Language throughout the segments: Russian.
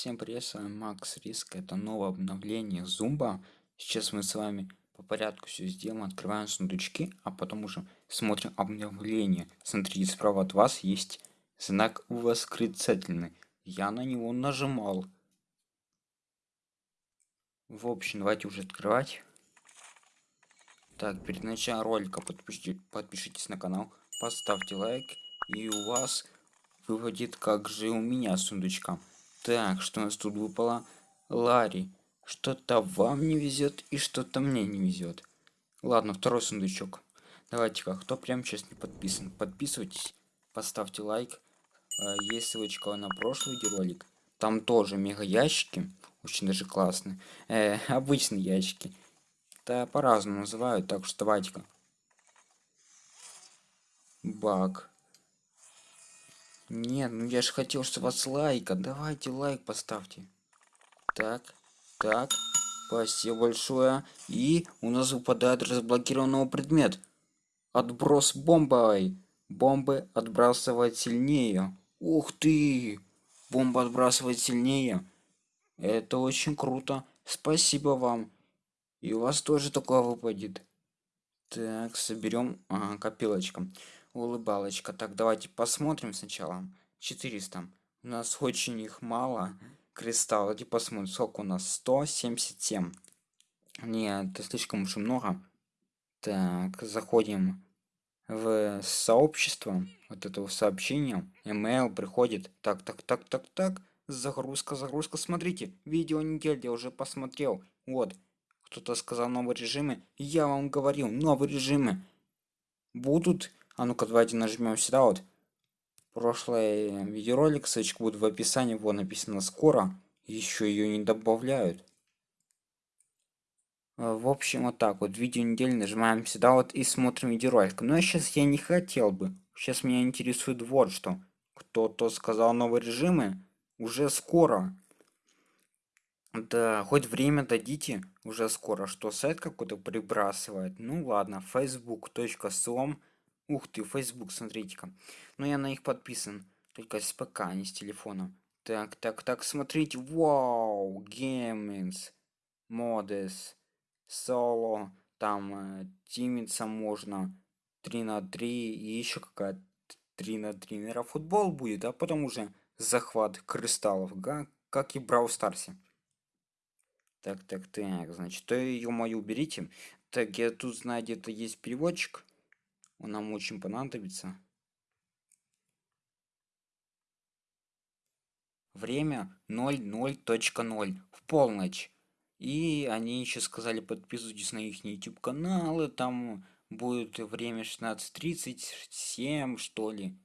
Всем привет, с вами Макс Риск. Это новое обновление Зумба. Сейчас мы с вами по порядку все сделаем. Открываем сундучки, а потом уже смотрим обновление. Смотрите, справа от вас есть знак восклицательный. Я на него нажимал. В общем, давайте уже открывать. Так, перед началом ролика подпишите, подпишитесь на канал, поставьте лайк, и у вас выводит как же у меня сундучка. Так, что у нас тут выпало? Ларри. Что-то вам не везет и что-то мне не везет. Ладно, второй сундучок. Давайте-ка, кто прямо сейчас не подписан, подписывайтесь, поставьте лайк. А, есть ссылочка на прошлый видеоролик. Там тоже мега ящики, очень даже классные. Э, обычные ящики. Да по-разному называют, так что давайте-ка. Баг. Нет, ну я же хотел, что вас лайка. Давайте лайк поставьте. Так, так. Спасибо большое. И у нас выпадает разблокированного предмет. Отброс бомбой. Бомбы отбрасывать сильнее. Ух ты! Бомба отбрасывает сильнее. Это очень круто. Спасибо вам. И у вас тоже такое выпадет. Так, соберем ага, копилочка улыбалочка. Так, давайте посмотрим сначала. 400. У нас очень их мало. Кристалл. Давайте посмотрим, сколько у нас. 177. Нет, это слишком уж много. Так, заходим в сообщество вот этого сообщения. Email приходит. Так, так, так, так, так. Загрузка, загрузка. Смотрите, видео неделя я уже посмотрел. Вот. Кто-то сказал новые режимы. Я вам говорил, новые режимы будут а ну-ка, давайте нажмем сюда вот. Прошлый видеоролик, ссылочка будет в описании, вот написано скоро. Еще ее не добавляют. А, в общем, вот так вот, видео недели нажимаем сюда вот и смотрим видеоролик. Но сейчас я не хотел бы. Сейчас меня интересует вот что. Кто-то сказал новые режимы. Уже скоро. Да, хоть время дадите, уже скоро. Что, сайт какой-то прибрасывает? Ну ладно, facebook.com Ух ты, Facebook, смотрите-ка. Но я на них подписан. Только с ПК, а не с телефона. Так, так, так, смотрите. Вау, Gamings, Modes, Solo. Там э, тимиться можно. 3 на 3 и еще какая-то 3 на 3. Наверное, футбол будет, а потом уже захват кристаллов, га? как и Брау Старсе. Так, так, так, значит, то ее мою уберите. Так, я тут знаю, где-то есть переводчик он нам очень понадобится. Время 00.0 в полночь. И они еще сказали, подписывайтесь на их YouTube каналы, там будет время 16.37, что ли.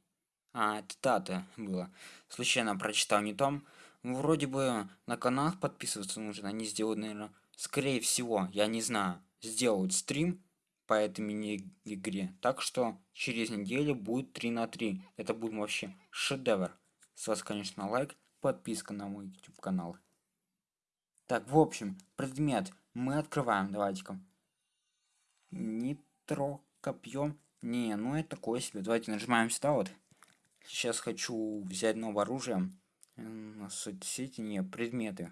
А, дата была. Случайно прочитал не там. Вроде бы на канал подписываться нужно, они сделают, наверное, скорее всего, я не знаю, сделают стрим по этой мини-игре. Так что через неделю будет 3 на 3. Это будет вообще шедевр. С вас, конечно, лайк, подписка на мой YouTube канал. Так, в общем, предмет мы открываем. Давайте-ка. Нитро копье. Не, ну это такое себе. Давайте нажимаем сюда вот. Сейчас хочу взять новое оружие. Соцсети, не, предметы.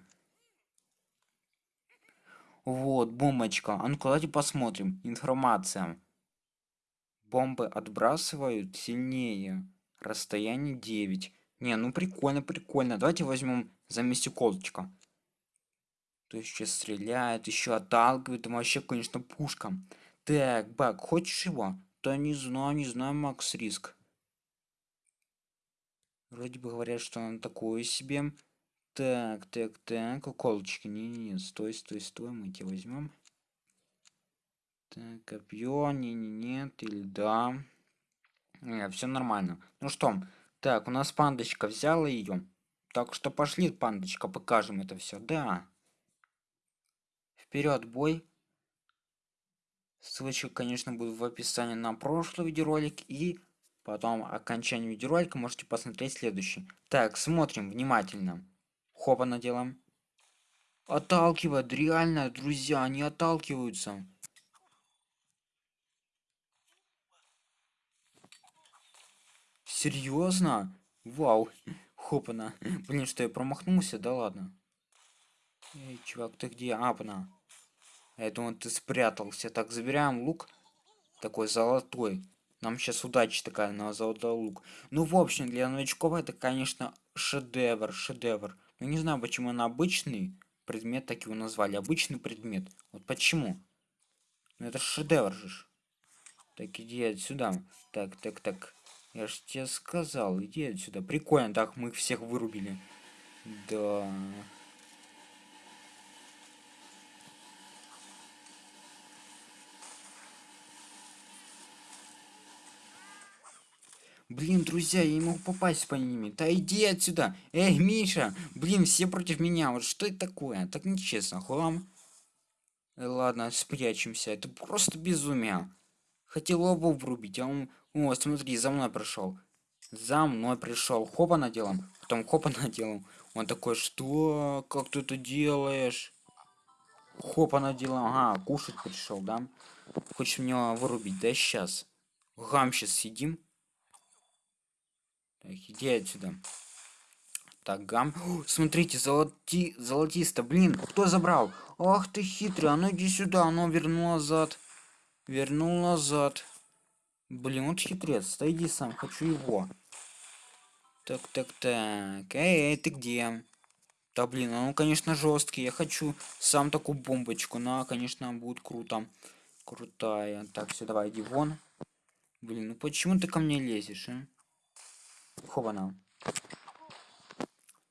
Вот, бомбочка. А ну-ка, давайте посмотрим. Информация. Бомбы отбрасывают сильнее. Расстояние 9. Не, ну прикольно, прикольно. Давайте возьмем замести колочка. То есть сейчас стреляет, еще отталкивает. Там вообще, конечно, пушка. Так, Бак, хочешь его? Да не знаю, не знаю, Макс Риск. Вроде бы говорят, что он такое себе. Так, так, так, уколочки. Не-не-не, стой, стой, стой, мы тебя возьмем. Так, копье, не-не, нет, или да. Нет, все нормально. Ну что, так, у нас пандочка взяла ее. Так что пошли, пандочка, покажем это все. Да. Вперед, бой. Ссылочка, конечно, будет в описании на прошлый видеоролик и потом окончание видеоролика можете посмотреть следующий. Так, смотрим внимательно. Хопа наделаем. Отталкивает, реально, друзья, они отталкиваются. Серьезно? Вау. Хопана. Блин, что я промахнулся? Да ладно. Эй, чувак, ты где? Апна. Я думал, ты спрятался. Так, забираем лук. Такой золотой. Нам сейчас удача такая на золотой лук. Ну, в общем, для новичков это, конечно, шедевр, шедевр. Ну, не знаю, почему он обычный предмет так его назвали. Обычный предмет. Вот почему? Ну, это шедевр же. Так, иди отсюда. Так, так, так. Я же тебе сказал, иди отсюда. Прикольно, так мы их всех вырубили. Да. Блин, друзья, я не могу попасть по ними. Да иди отсюда. Эй, Миша. Блин, все против меня. Вот что это такое? Так нечестно. Хлам. Э, ладно, спрячемся. Это просто безумие. Хотел оба врубить, а он... О, смотри, за мной пришел. За мной пришел. Хопа наделом. Потом хопа наделом. Он такой, что? Как ты это делаешь? Хопа наделом. Ага, кушать пришел, да? Хочешь меня вырубить? Да сейчас. Гам сейчас сидим. Так, иди отсюда. Так, гам. О, смотрите, золоти... золотисто. Блин, кто забрал? Ах ты хитрый, а ну иди сюда, оно вернул назад. Вернул назад. Блин, вот хитрец. Иди сам, хочу его. Так, так, так. Эй, эй, ты где? Да блин, а ну конечно жесткий. Я хочу сам такую бомбочку. На, конечно, будет круто. Крутая. Так, все, давай, иди вон. Блин, ну почему ты ко мне лезешь, а? Хована.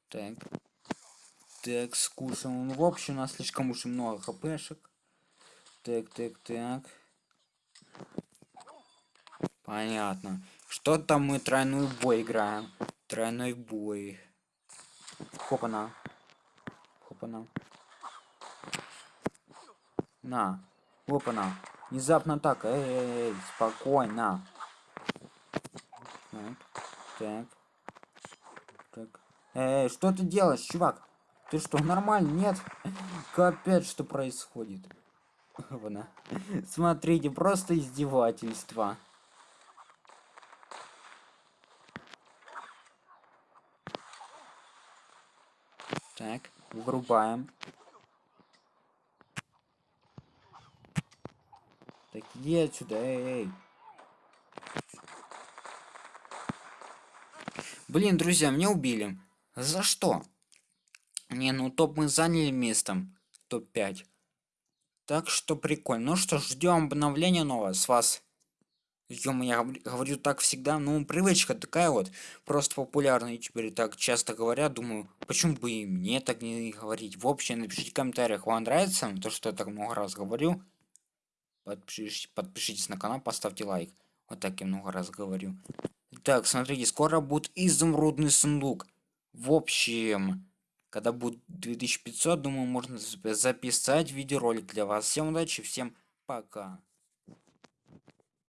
Так. Так, скушаем. Ну, в общем, у нас слишком уж много хпшек. Так, так, так. Понятно. Что там мы тройной бой играем? Тройной бой. Хопана. Хопана. На. Хопана. Внезапно так. Эй, эй, эй, спокойно. Так. Так. Так. Эй, что ты делаешь, чувак? Ты что, нормально? Нет? Капец, что происходит? Вона. Смотрите, просто издевательство. Так, врубаем. Так, иди отсюда, эй, эй. Блин, друзья, меня убили. За что? Не, ну топ мы заняли местом. Топ-5. Так что прикольно. Ну что, ждем обновления нового с вас. Ё, я говорю так всегда, ну, привычка такая вот, просто популярные теперь так часто говорят, думаю, почему бы и мне так не говорить. В общем, напишите в комментариях, вам нравится то, что я так много раз говорю. Подпишитесь, подпишитесь на канал, поставьте лайк. Вот так я много раз говорю. Так, смотрите, скоро будет изумрудный сундук. В общем, когда будет 2500, думаю, можно записать видеоролик для вас. Всем удачи, всем пока.